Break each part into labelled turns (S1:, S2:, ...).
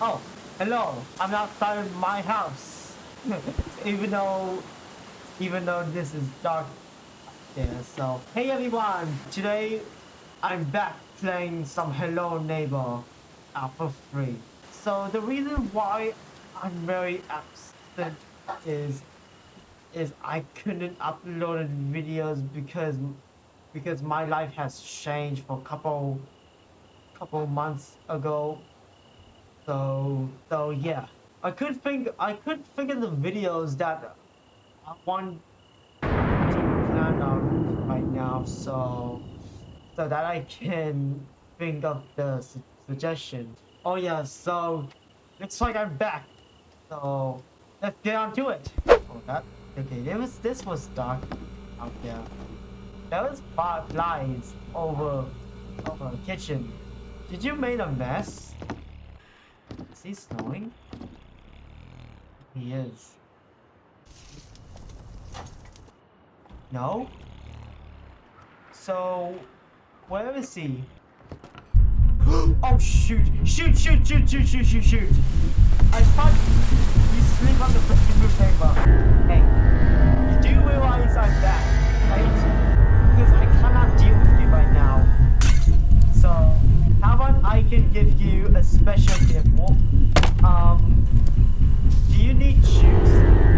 S1: Oh, hello. I'm outside of my house. even though, even though this is dark there. So, hey everyone. Today, I'm back playing some Hello Neighbor out for free. So the reason why I'm very absent is is I couldn't upload videos because because my life has changed for a couple couple months ago so so yeah, I could think I could think of the videos that I want to plan on right now, so so that I can think of the su suggestion. Oh yeah, so looks like I'm back. So let's get on to it. Oh that okay, this was this was dark out there. There was fireflies over over the kitchen. Did you make a mess? Is he snowing? He is. No? So, where is he? oh shoot! Shoot, shoot, shoot, shoot, shoot, shoot, shoot! I thought you sleep on the freaking roof paper. Hey, you do realize I'm back, right? Because I cannot deal with you right now. So, how about I can give you a special gift? Um, do you need shoes?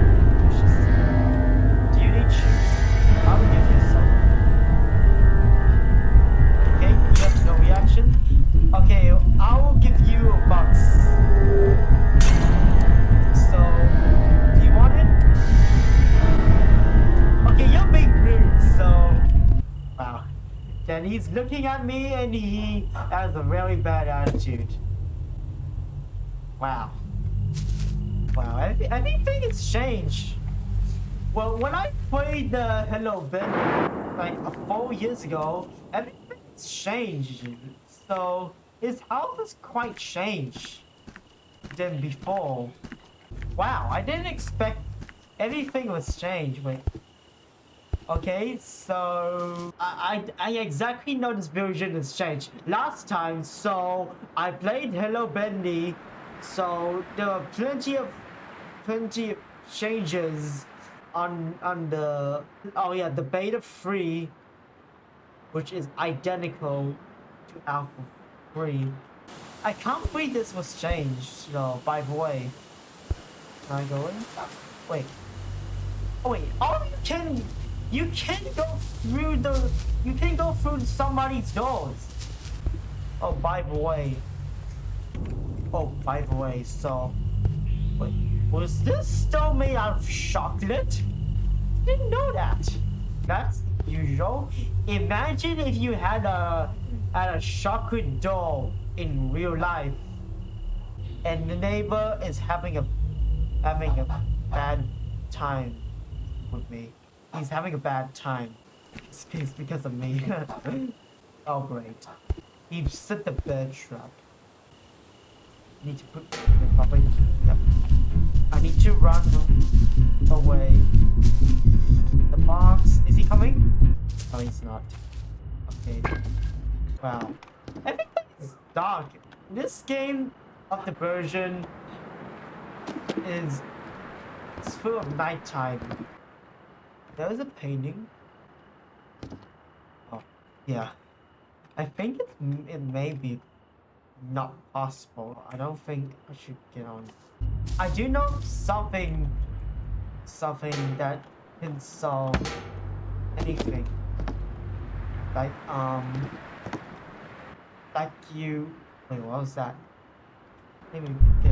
S1: He's looking at me and he has a really bad attitude. Wow. Wow, I think it's changed. Well, when I played the Hello Ben like uh, four years ago, everything's changed. So his house is quite changed than before. Wow, I didn't expect anything was changed. Wait. Okay, so I, I, I exactly know this version has changed. Last time, so I played Hello Bendy. So there are plenty of plenty of changes on on the oh yeah the beta free which is identical to alpha free i can't believe this was changed though by the way. Can i go in? Wait. Oh wait. Oh you can you can go through the you can go through somebody's doors oh by the way Oh, by the way, so... Wait, was this stone made out of chocolate? Didn't know that. That's usual. Imagine if you had a had a chocolate doll in real life, and the neighbor is having a having a bad time with me. He's having a bad time. It's because of me. oh great. He set the bed trap need to put probably yep. I need to run away. The box is he coming? Oh he's not. Okay. Wow. Everything is dark. This game of the version is it's full of nighttime. There's a painting. Oh, yeah. I think it, it may be not possible. I don't think I should get on. I do know something, something that can solve anything. Like, um, like you, wait, what was that? Let me get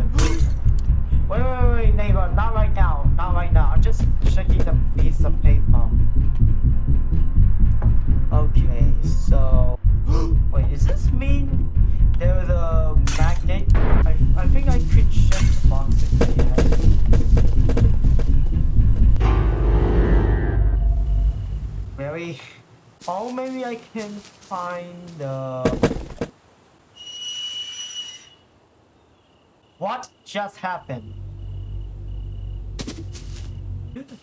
S1: Wait, wait, wait, neighbor, not right now, not right now. I'm just checking the piece of paper. Okay, so, wait, does this mean there was a magnet. I, I think I could check the box if they Very. Oh, maybe I can find the. What just happened?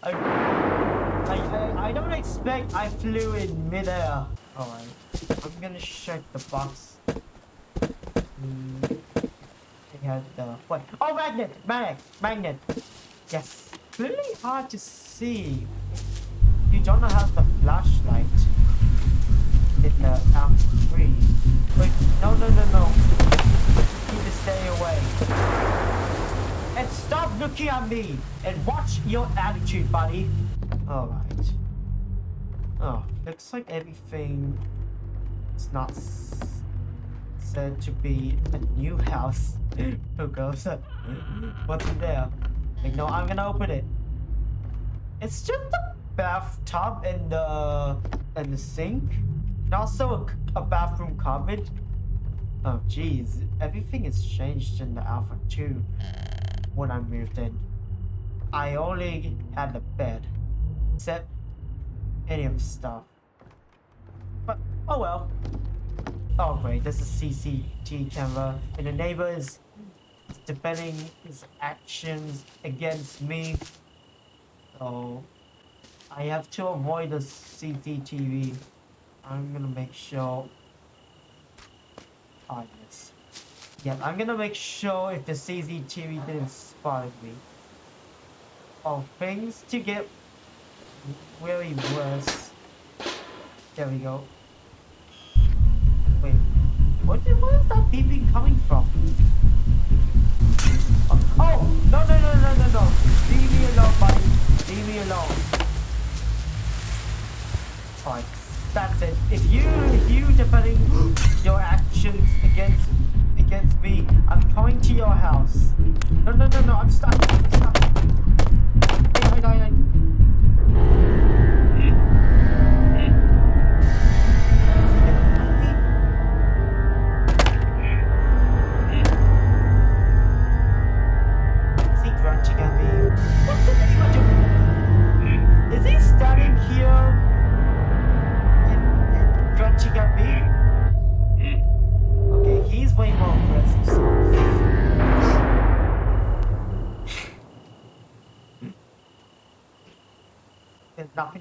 S1: I, I, I, don't expect I flew in midair. Alright, I'm gonna check the box mm, had the what? Oh, magnet, magnet, magnet. Yes, really hard to see. You don't have the flashlight in the Alpha 3. Wait, no, no, no, no. Stay away. And stop looking at me and watch your attitude, buddy. Alright. Oh, looks like everything is not said to be a new house. Who goes up? What's in there? Like, no, I'm gonna open it. It's just a bathtub and the and the sink, and also a bathroom cupboard. Oh, jeez, everything has changed in the Alpha 2 when I moved in. I only had the bed, except any of the stuff. But oh well. Oh great, there's a CCTV camera, and the neighbor is defending his actions against me. So I have to avoid the CCTV. I'm gonna make sure. Ah Yeah, I'm gonna make sure if the CCTV didn't spot me. Oh, things to get really worse. There we go. Wait, what did, where is that beeping coming from? Oh, oh, no, no, no, no, no, no. Leave me alone, buddy. Leave me alone. Alright, that's it. If you, if you defending your actions against, against me, I'm coming to your house. No, no, no, no, I'm stuck. I'm stuck. Hey, hey, hey,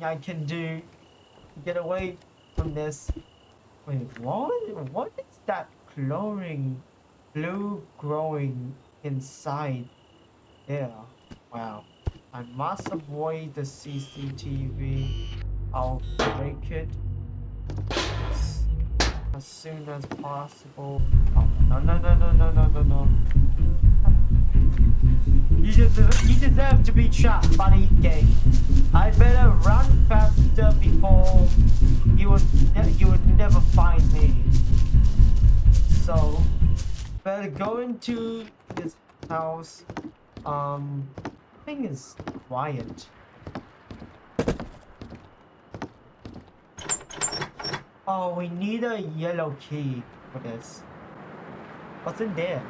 S1: I can do to get away from this. Wait, what? What is that glowing blue growing inside there? Wow. I must avoid the CCTV. I'll break it as, soon as possible. Oh, no, no, no, no, no, no, no, no. You deserve, you deserve to be trapped, buddy. Okay. I better run faster before you would you would never find me. So better go into this house. Um, thing is quiet. Oh, we need a yellow key for this. What's in there?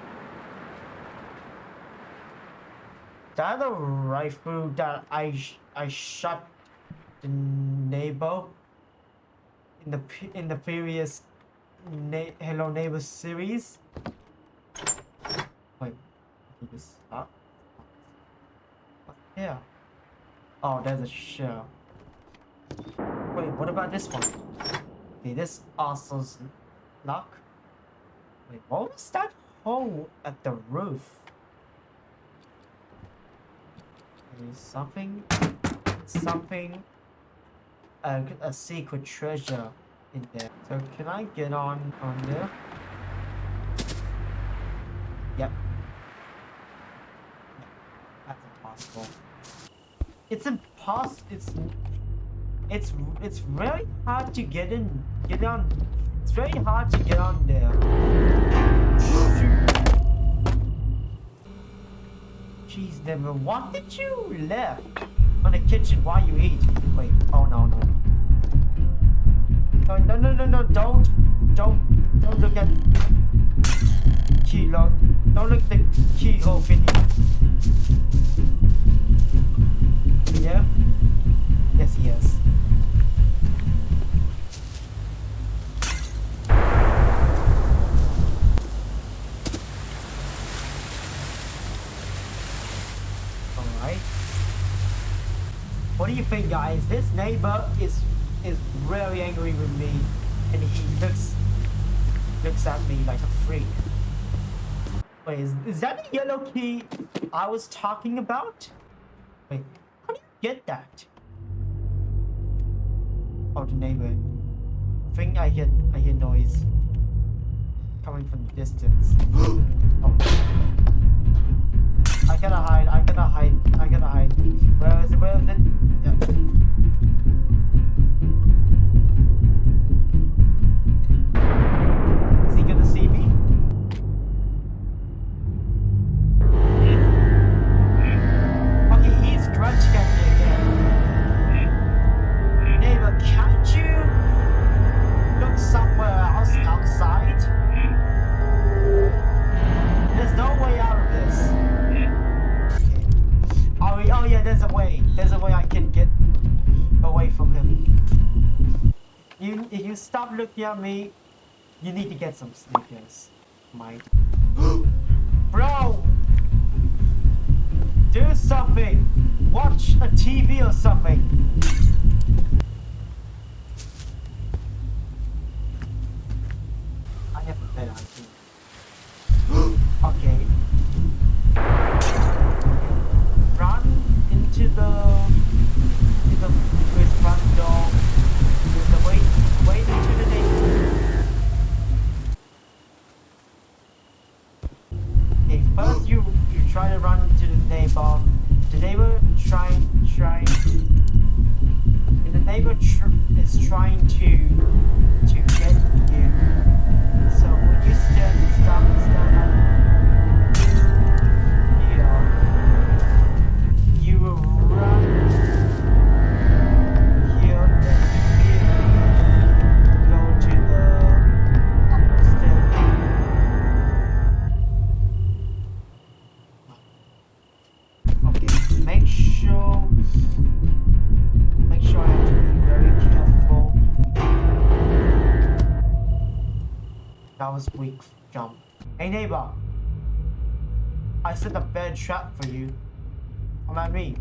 S1: That a rifle that I sh- I shot the neighbor in the in the previous na- Hello Neighbor series. Wait, did this up? Yeah. Oh, there's a shell. Wait, what about this one? Okay, this also's lock. Wait, what was that hole at the roof? There's something, something, a, a secret treasure in there. So can I get on on there? Yep. That's impossible. It's impossible. It's it's it's very hard to get in. Get on. It's very hard to get on there. Jeez, never. Did you left on the kitchen while you eat? Wait. Oh no no. No no no no no! Don't don't don't look at keyhole. Don't look at the keyhole video. Yeah. Yes yes. Alright. Think guys? This neighbor is is very angry with me and he looks looks at me like a freak. Wait, is, is that the yellow key I was talking about? Wait, how do you get that? Oh, the neighbor. I think I hear I hear noise coming from the distance. oh. I gotta hide. I gotta hide. I gotta hide. Where is it? Where is it? Yeah. If looking at me, you need to get some sneakers, Mike. Bro! Do something! Watch a TV or something! I have a better idea. okay. That jump. Hey neighbor, I set a bad trap for you. Come at me.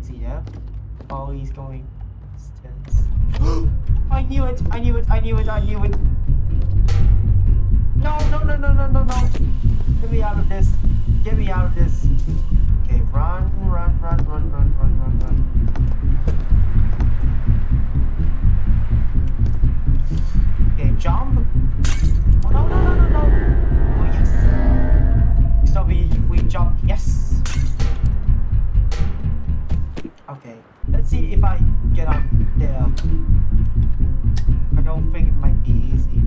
S1: Is he there? Oh, he's going upstairs. I knew it! I knew it! I knew it! I knew it! No! No! No! No! No! No! No! Get me out of this! Get me out of this! Okay, run! Run! Run! Run! Run! Run! Run! Run! Okay, jump! Oh no! No! No! Oh yes! So we we jump. Yes. Okay. Let's see if I get up there. I don't think it might be easy.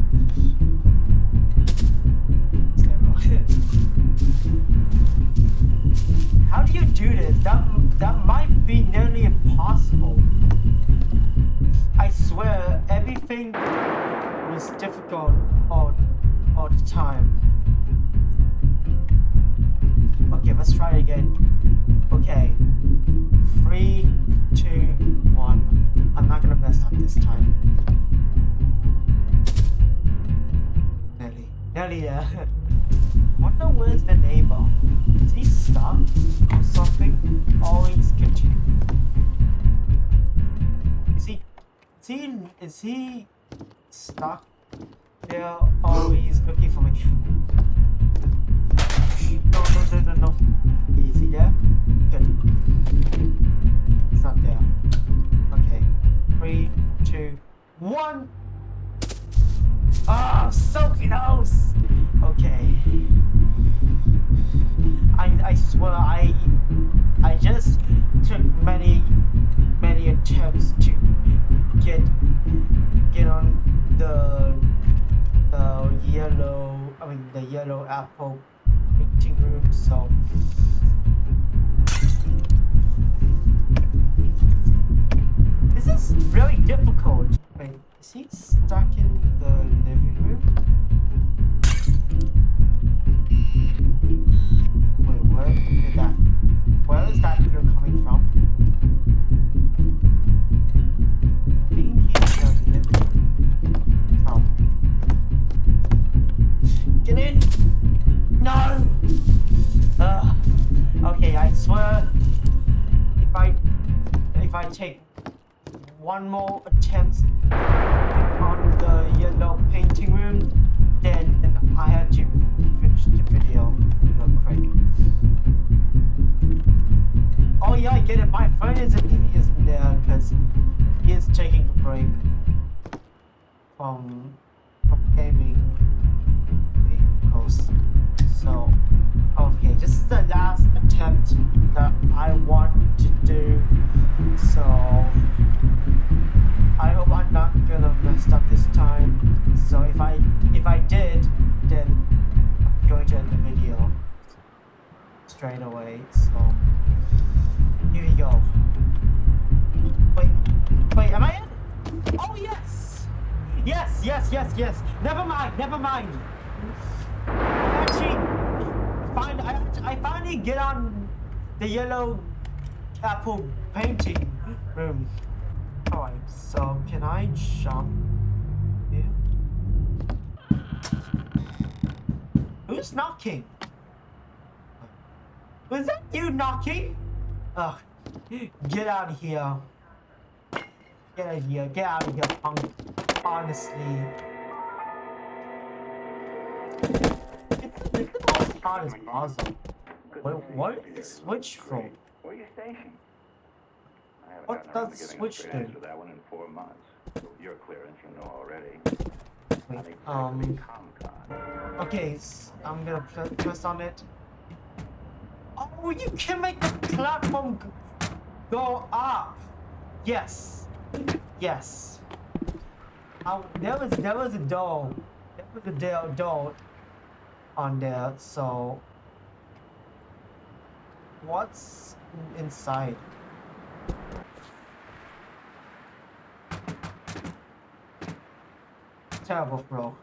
S1: How do you do this? That that might be nearly impossible. I swear everything was difficult all all the time. Okay, let's try again. Okay. Three, two, one. I'm not gonna mess up this time. Nelly. Nelly, yeah. Wonder where's the neighbor? Is he stuck or something? Or he's continue. Is he is he is he stuck there or he's looking for me? No, no, no, no, no. Is he there? Good. It's not there. Okay. Three, two, one. Ah, so close. Okay. I, I swear I I just yellow apple painting room so this is really difficult. Wait, is he stuck in the one more attempt on the yellow painting room, then I have to finish the video real quick. Oh yeah, I get it. My friend isn't isn't there because he is taking a break from from gaming. So okay, this is the last attempt that I want to do. So Not gonna up this time. So if I if I did, then I'm going to end the video straight away. So here we go. Wait, wait, am I in? Oh yes, yes, yes, yes, yes. Never mind, never mind. I actually find I I finally get on the yellow apple painting room. So can I jump here? Who's knocking? Was that you knocking? Ugh. Get out of here. Get out of here. Get out of here, punk. Honestly. It's the most hardest puzzle. What switch from?
S2: Where are you stationed?
S1: What does
S2: giving
S1: switch do?
S2: answer that one in four months. Your clearance, you know already.
S1: Wait, um, okay, I'm gonna press on it. Oh, you can make the platform go up. Yes, yes. Oh, there was there was a door. There was a door, door on there. So, what's inside? Terrible, bro.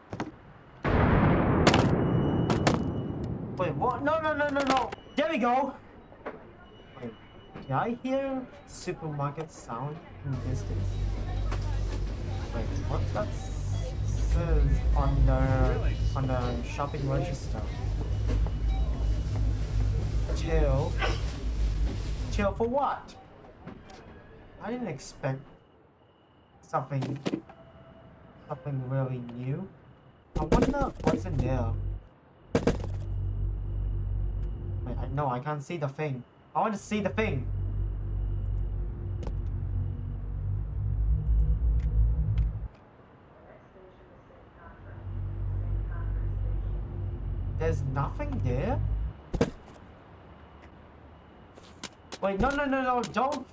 S1: Wait, what? No, no, no, no, no. There we go. Wait, did I hear supermarket sound in the distance? Wait, what that says on the on the shopping register? Till. Till for what? I didn't expect something something really new. I wonder what's in there. Wait, I, no, I can't see the thing. I want to see the thing. There's nothing there? Wait, no, no, no, no, don't,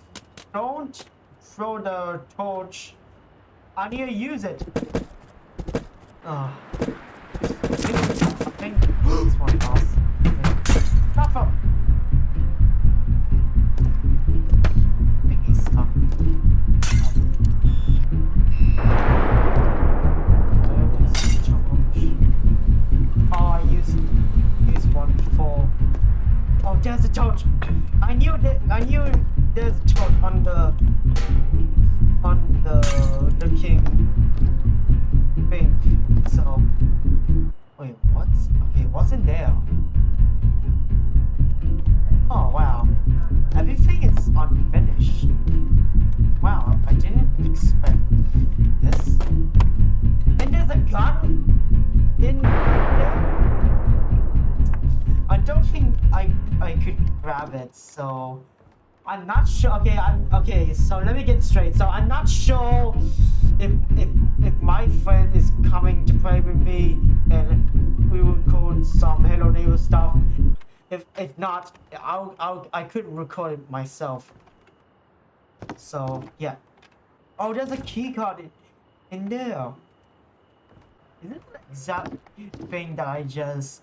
S1: don't throw the torch. I need to use it. Ah. Think I I could grab it, so I'm not sure. Okay, I'm okay. So let me get straight. So I'm not sure if if if my friend is coming to play with me and we will record some Hello Neighbor stuff. If if not, I'll I'll I could record it myself. So yeah. Oh, there's a key card in, in there. Is it the exact thing that I just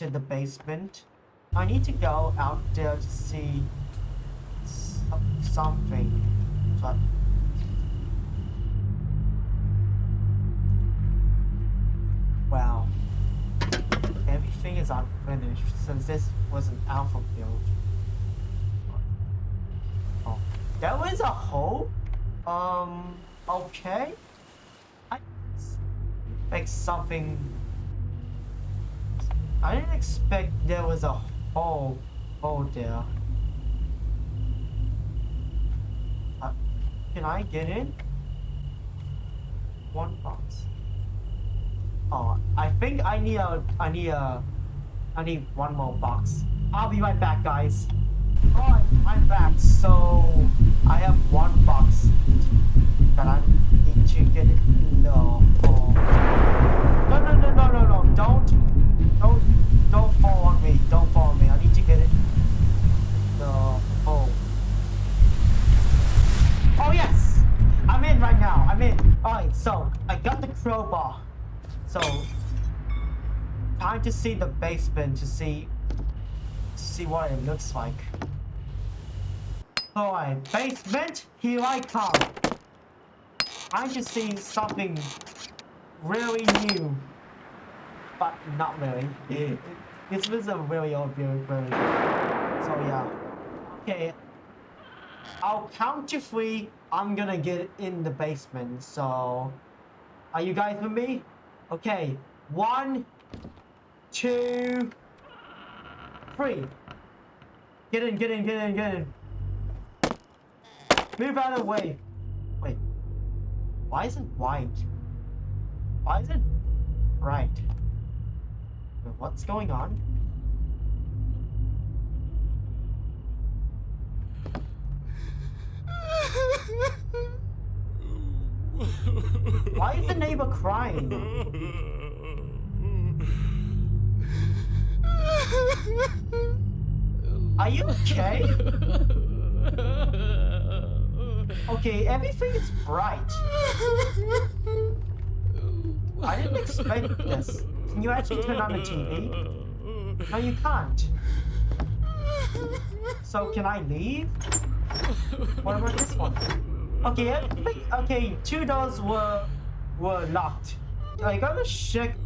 S1: entered the basement? I need to go out there to see something. But wow, everything is unfinished since this was an alpha build. Oh, there was a hole. Um, okay. I expect something. I didn't expect there was a hole, hole there. Uh, can I get in? One box. Oh, I think I need a I need a I need one more box. I'll be right back, guys. Alright, I'm back. So, I have one box that I need to get in the hole. No, no, no, no, no, no. Don't, don't, don't fall on me. Don't fall on me. I need to get it the hole. Oh, yes! I'm in right now. I'm in. Alright, so, I got the crowbar. So, time to see the basement to see to see what it looks like. Alright, basement, here I come. I just see something really new. But not really. this was a really old very, very So yeah. Okay. I'll count to three. I'm gonna get in the basement. So are you guys with me? Okay. One, two, three. Get in, get in, get in, get in. Move out of the way. Wait. Why is it white? Why is it bright? What's going on? Why is the neighbor crying? Are you okay? Okay, everything is bright. I didn't expect this. Can you actually turn on the TV? No, you can't. So can I leave? What about this one? Okay, okay, two doors were were locked. I gotta check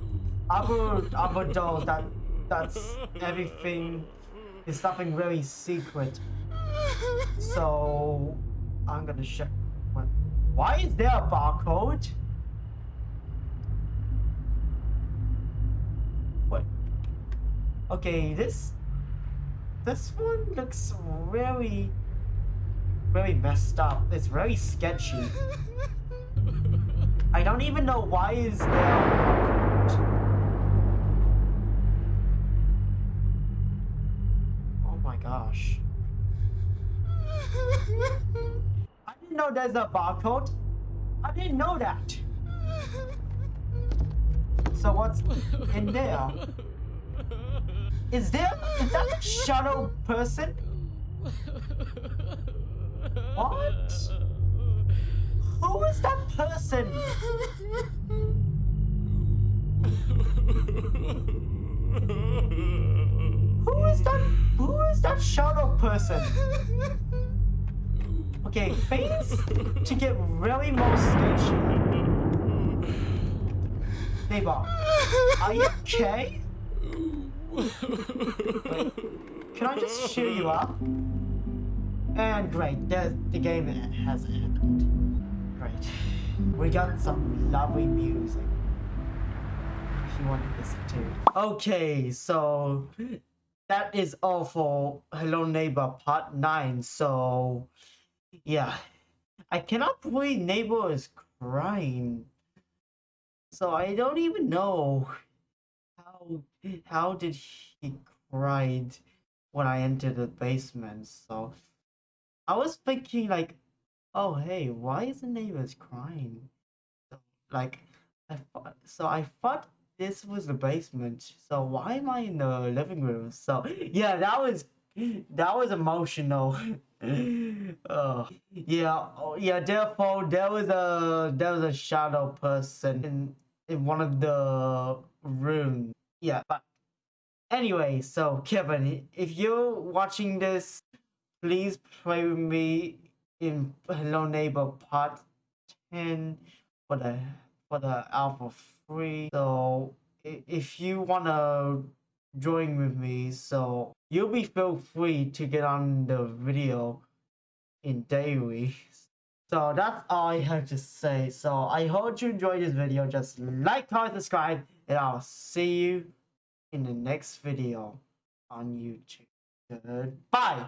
S1: other other doors that that's everything is something very secret. So I'm gonna check. Why is there a barcode? Okay, this this one looks very very messed up. It's very sketchy. I don't even know why is there. Oh my gosh. I didn't know there's a barcode. I didn't know that. So what's in there? Is there is that shadow person? What? Who is that person? Who is that? Who is that shadow person? Okay, face to get really more sketchy. Neighbor, are you okay? Wait, can I just cheer you up? And great, the, the game has ended. Great. We got some lovely music. If you want to listen to. Okay, so that is all for Hello Neighbor Part 9. So, yeah. I cannot believe Neighbor is crying. So I don't even know how did he cried when I entered the basement. So I was thinking like, oh hey, why is the neighbors crying? So, like, I thought, so I thought this was the basement. So why am I in the living room? So yeah, that was that was emotional. oh yeah, oh, yeah. Therefore, there was a there was a shadow person in in one of the rooms. Yeah, but anyway, so Kevin, if you're watching this, please play with me in Hello Neighbor Part 10 for the for the Alpha Free. So if you wanna join with me, so you'll be feel free to get on the video in daily. So that's all I have to say. So I hope you enjoyed this video. Just like, comment, subscribe, and I'll see you in the next video on YouTube. Goodbye.